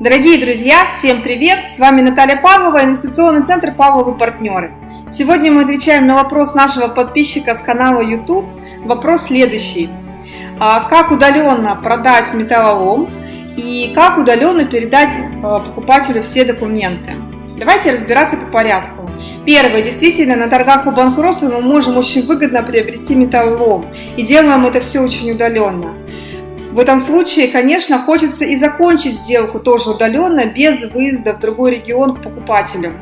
Дорогие друзья, всем привет! С вами Наталья Павлова, инвестиционный центр Павловы партнеры. Сегодня мы отвечаем на вопрос нашего подписчика с канала YouTube. Вопрос следующий. А как удаленно продать металлолом и как удаленно передать а, покупателю все документы? Давайте разбираться по порядку. Первое. Действительно, на торгах у банкротства мы можем очень выгодно приобрести металлолом. И делаем это все очень удаленно. В этом случае, конечно, хочется и закончить сделку тоже удаленно, без выезда в другой регион к покупателю.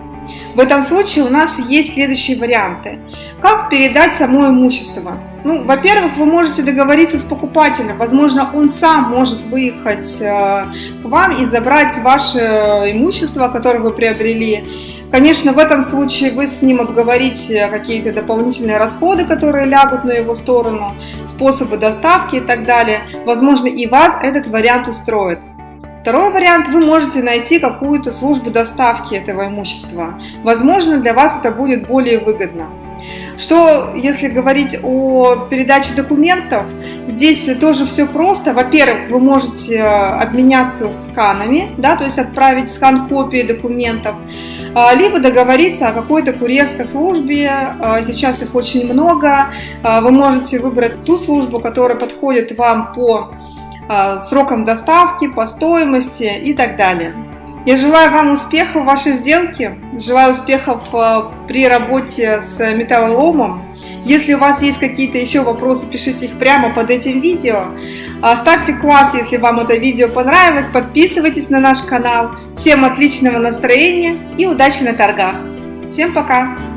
В этом случае у нас есть следующие варианты. Как передать само имущество? Ну, во-первых, вы можете договориться с покупателем. Возможно, он сам может выехать э, к вам и забрать ваше имущество, которое вы приобрели. Конечно, в этом случае вы с ним обговорите какие-то дополнительные расходы, которые лягут на его сторону, способы доставки и так далее. Возможно, и вас этот вариант устроит. Второй вариант, вы можете найти какую-то службу доставки этого имущества. Возможно, для вас это будет более выгодно. Что, если говорить о передаче документов, здесь тоже все просто. Во-первых, вы можете э, обменяться сканами, да, то есть отправить скан копии документов, а, либо договориться о какой-то курьерской службе. А, сейчас их очень много. А, вы можете выбрать ту службу, которая подходит вам по срокам доставки, по стоимости и так далее. Я желаю вам успехов в вашей сделке, желаю успехов э, при работе с металлоломом. Если у вас есть какие-то еще вопросы, пишите их прямо под этим видео. А, ставьте класс, если вам это видео понравилось, подписывайтесь на наш канал. Всем отличного настроения и удачи на торгах. Всем пока!